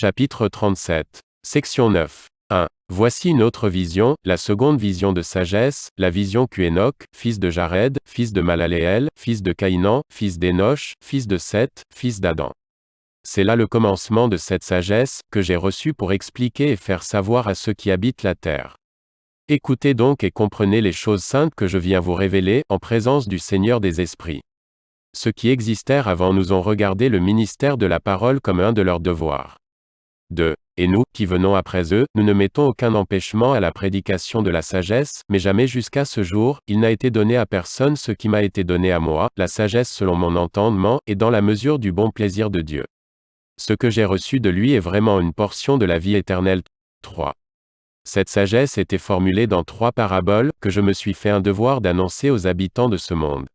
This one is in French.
Chapitre 37. Section 9. 1. Voici une autre vision, la seconde vision de sagesse, la vision qu'Enoch, fils de Jared, fils de Malaléel, fils de Caïnan, fils d'Enoch, fils de Seth, fils d'Adam. C'est là le commencement de cette sagesse, que j'ai reçue pour expliquer et faire savoir à ceux qui habitent la terre. Écoutez donc et comprenez les choses saintes que je viens vous révéler, en présence du Seigneur des Esprits. Ceux qui existèrent avant nous ont regardé le ministère de la parole comme un de leurs devoirs. 2. Et nous, qui venons après eux, nous ne mettons aucun empêchement à la prédication de la sagesse, mais jamais jusqu'à ce jour, il n'a été donné à personne ce qui m'a été donné à moi, la sagesse selon mon entendement, et dans la mesure du bon plaisir de Dieu. Ce que j'ai reçu de lui est vraiment une portion de la vie éternelle. 3. Cette sagesse était formulée dans trois paraboles, que je me suis fait un devoir d'annoncer aux habitants de ce monde.